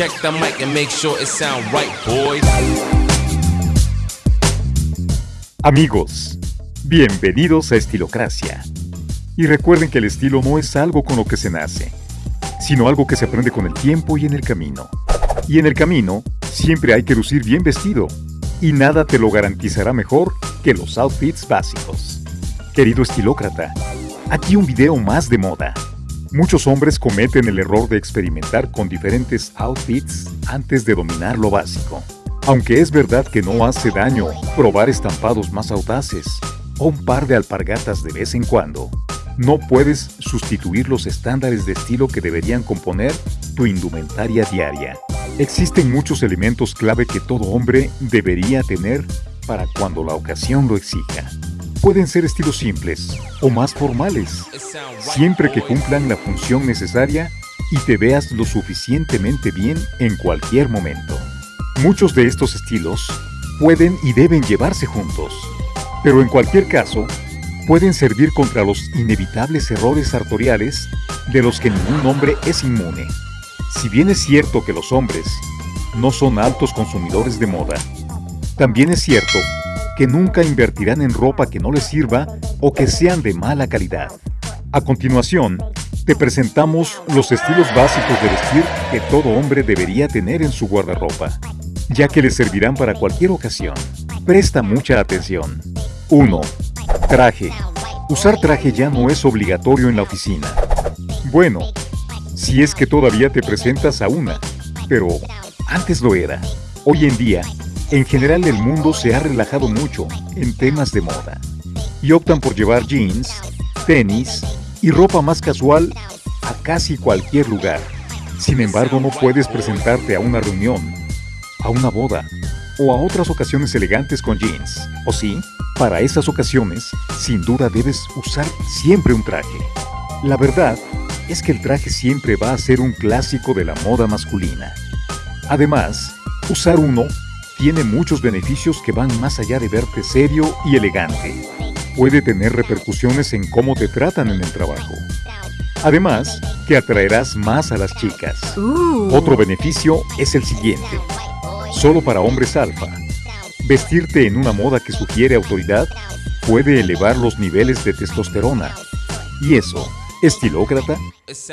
Check the mic and make sure it sound right, boys. Amigos, bienvenidos a Estilocracia. Y recuerden que el estilo no es algo con lo que se nace, sino algo que se aprende con el tiempo y en el camino. Y en el camino, siempre hay que lucir bien vestido, y nada te lo garantizará mejor que los outfits básicos. Querido estilócrata, aquí un video más de moda. Muchos hombres cometen el error de experimentar con diferentes outfits antes de dominar lo básico. Aunque es verdad que no hace daño probar estampados más audaces o un par de alpargatas de vez en cuando, no puedes sustituir los estándares de estilo que deberían componer tu indumentaria diaria. Existen muchos elementos clave que todo hombre debería tener para cuando la ocasión lo exija. Pueden ser estilos simples o más formales, siempre que cumplan la función necesaria y te veas lo suficientemente bien en cualquier momento. Muchos de estos estilos pueden y deben llevarse juntos, pero en cualquier caso, pueden servir contra los inevitables errores sartoriales de los que ningún hombre es inmune. Si bien es cierto que los hombres no son altos consumidores de moda, también es cierto que nunca invertirán en ropa que no les sirva o que sean de mala calidad. A continuación, te presentamos los estilos básicos de vestir que todo hombre debería tener en su guardarropa, ya que le servirán para cualquier ocasión. Presta mucha atención. 1. Traje. Usar traje ya no es obligatorio en la oficina. Bueno, si es que todavía te presentas a una, pero antes lo era. Hoy en día, en general el mundo se ha relajado mucho en temas de moda y optan por llevar jeans, tenis y ropa más casual a casi cualquier lugar. Sin embargo, no puedes presentarte a una reunión, a una boda o a otras ocasiones elegantes con jeans, ¿o sí? Para esas ocasiones, sin duda debes usar siempre un traje. La verdad es que el traje siempre va a ser un clásico de la moda masculina. Además, usar uno tiene muchos beneficios que van más allá de verte serio y elegante. Puede tener repercusiones en cómo te tratan en el trabajo. Además, que atraerás más a las chicas. Otro beneficio es el siguiente. Solo para hombres alfa. Vestirte en una moda que sugiere autoridad puede elevar los niveles de testosterona. Y eso, estilócrata,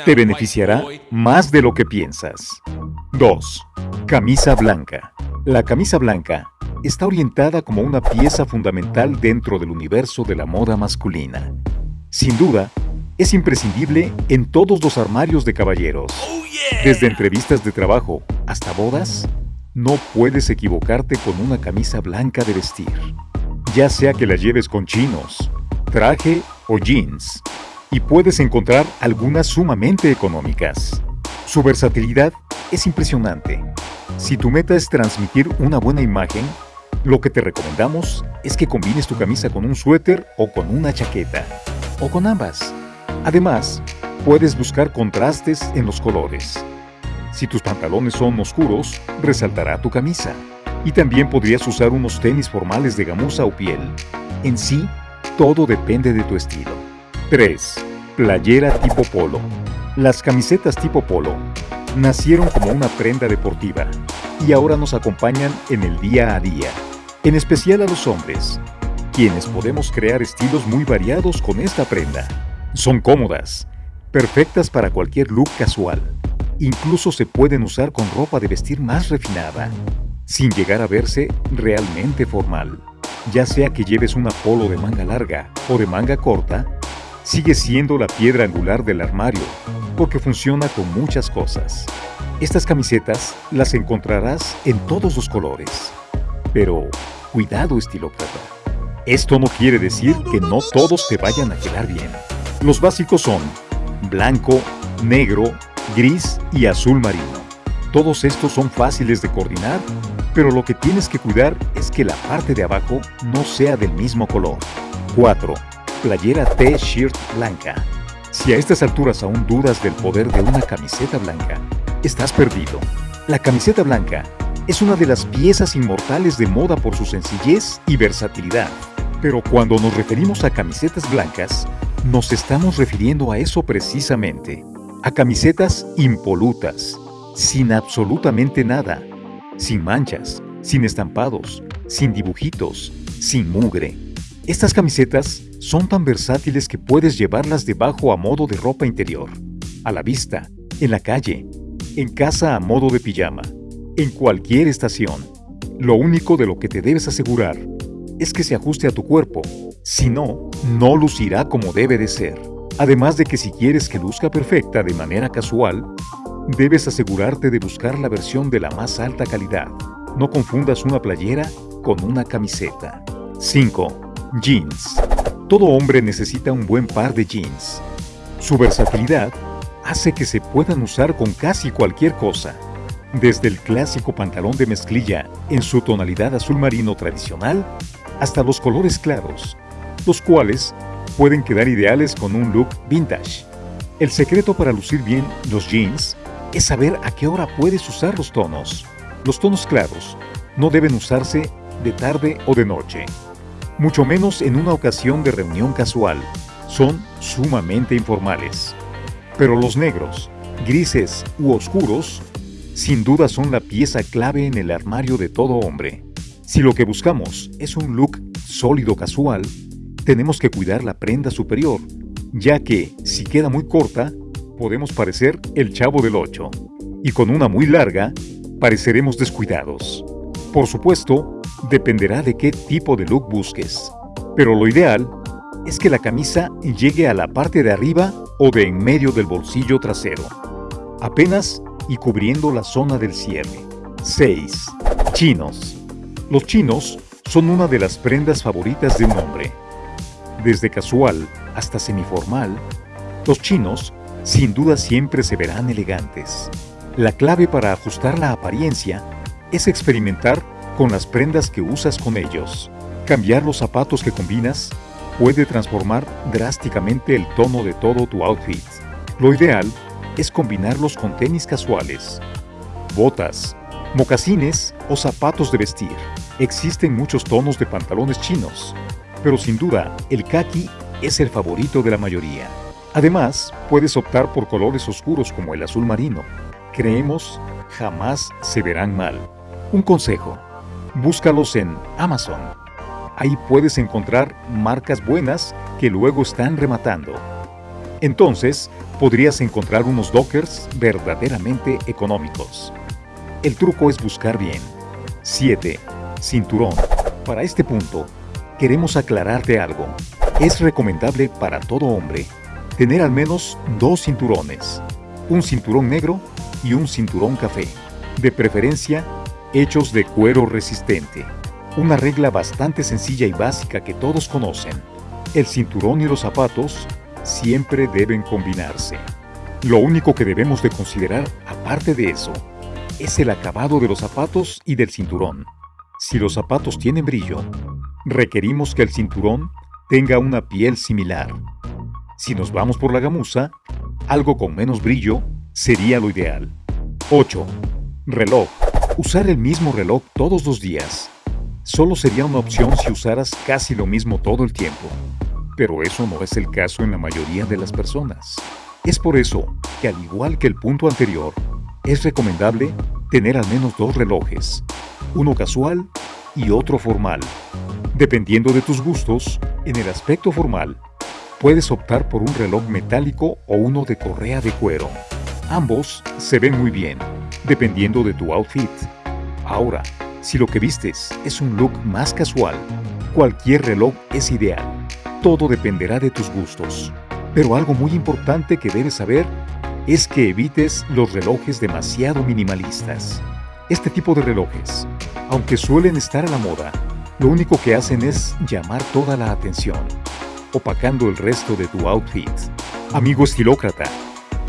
te beneficiará más de lo que piensas. 2. Camisa blanca. La camisa blanca está orientada como una pieza fundamental dentro del universo de la moda masculina. Sin duda, es imprescindible en todos los armarios de caballeros. Desde entrevistas de trabajo hasta bodas, no puedes equivocarte con una camisa blanca de vestir. Ya sea que la lleves con chinos, traje o jeans, y puedes encontrar algunas sumamente económicas. Su versatilidad es impresionante si tu meta es transmitir una buena imagen, lo que te recomendamos es que combines tu camisa con un suéter o con una chaqueta, o con ambas. Además, puedes buscar contrastes en los colores. Si tus pantalones son oscuros, resaltará tu camisa. Y también podrías usar unos tenis formales de gamuza o piel. En sí, todo depende de tu estilo. 3. Playera tipo polo. Las camisetas tipo polo nacieron como una prenda deportiva y ahora nos acompañan en el día a día, en especial a los hombres, quienes podemos crear estilos muy variados con esta prenda. Son cómodas, perfectas para cualquier look casual. Incluso se pueden usar con ropa de vestir más refinada, sin llegar a verse realmente formal. Ya sea que lleves una polo de manga larga o de manga corta, sigue siendo la piedra angular del armario, porque funciona con muchas cosas. Estas camisetas las encontrarás en todos los colores. Pero cuidado estilócrata. Esto no quiere decir que no todos te vayan a quedar bien. Los básicos son blanco, negro, gris y azul marino. Todos estos son fáciles de coordinar, pero lo que tienes que cuidar es que la parte de abajo no sea del mismo color. 4 playera T-shirt blanca. Si a estas alturas aún dudas del poder de una camiseta blanca, estás perdido. La camiseta blanca es una de las piezas inmortales de moda por su sencillez y versatilidad. Pero cuando nos referimos a camisetas blancas, nos estamos refiriendo a eso precisamente, a camisetas impolutas, sin absolutamente nada, sin manchas, sin estampados, sin dibujitos, sin mugre. Estas camisetas son tan versátiles que puedes llevarlas debajo a modo de ropa interior, a la vista, en la calle, en casa a modo de pijama, en cualquier estación. Lo único de lo que te debes asegurar es que se ajuste a tu cuerpo, si no, no lucirá como debe de ser. Además de que si quieres que luzca perfecta de manera casual, debes asegurarte de buscar la versión de la más alta calidad. No confundas una playera con una camiseta. 5. Jeans. Todo hombre necesita un buen par de jeans. Su versatilidad hace que se puedan usar con casi cualquier cosa, desde el clásico pantalón de mezclilla en su tonalidad azul marino tradicional hasta los colores claros, los cuales pueden quedar ideales con un look vintage. El secreto para lucir bien los jeans es saber a qué hora puedes usar los tonos. Los tonos claros no deben usarse de tarde o de noche mucho menos en una ocasión de reunión casual. Son sumamente informales. Pero los negros, grises u oscuros, sin duda son la pieza clave en el armario de todo hombre. Si lo que buscamos es un look sólido casual, tenemos que cuidar la prenda superior, ya que, si queda muy corta, podemos parecer el chavo del 8, y con una muy larga, pareceremos descuidados. Por supuesto, dependerá de qué tipo de look busques, pero lo ideal es que la camisa llegue a la parte de arriba o de en medio del bolsillo trasero, apenas y cubriendo la zona del cierre. 6. Chinos. Los chinos son una de las prendas favoritas de un hombre. Desde casual hasta semiformal, los chinos sin duda siempre se verán elegantes. La clave para ajustar la apariencia es experimentar con las prendas que usas con ellos. Cambiar los zapatos que combinas puede transformar drásticamente el tono de todo tu outfit. Lo ideal es combinarlos con tenis casuales, botas, mocasines o zapatos de vestir. Existen muchos tonos de pantalones chinos, pero sin duda el khaki es el favorito de la mayoría. Además, puedes optar por colores oscuros como el azul marino. Creemos jamás se verán mal. Un consejo, búscalos en Amazon. Ahí puedes encontrar marcas buenas que luego están rematando. Entonces, podrías encontrar unos dockers verdaderamente económicos. El truco es buscar bien. 7. Cinturón. Para este punto, queremos aclararte algo. Es recomendable para todo hombre tener al menos dos cinturones, un cinturón negro y un cinturón café, de preferencia hechos de cuero resistente. Una regla bastante sencilla y básica que todos conocen. El cinturón y los zapatos siempre deben combinarse. Lo único que debemos de considerar, aparte de eso, es el acabado de los zapatos y del cinturón. Si los zapatos tienen brillo, requerimos que el cinturón tenga una piel similar. Si nos vamos por la gamuza, algo con menos brillo sería lo ideal. 8. Reloj. Usar el mismo reloj todos los días solo sería una opción si usaras casi lo mismo todo el tiempo. Pero eso no es el caso en la mayoría de las personas. Es por eso que al igual que el punto anterior, es recomendable tener al menos dos relojes, uno casual y otro formal. Dependiendo de tus gustos, en el aspecto formal, puedes optar por un reloj metálico o uno de correa de cuero. Ambos se ven muy bien dependiendo de tu outfit. Ahora, si lo que vistes es un look más casual, cualquier reloj es ideal. Todo dependerá de tus gustos. Pero algo muy importante que debes saber es que evites los relojes demasiado minimalistas. Este tipo de relojes, aunque suelen estar a la moda, lo único que hacen es llamar toda la atención, opacando el resto de tu outfit. Amigo estilócrata,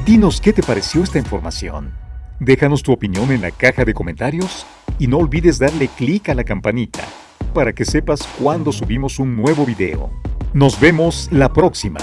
dinos qué te pareció esta información. Déjanos tu opinión en la caja de comentarios y no olvides darle clic a la campanita para que sepas cuando subimos un nuevo video. Nos vemos la próxima.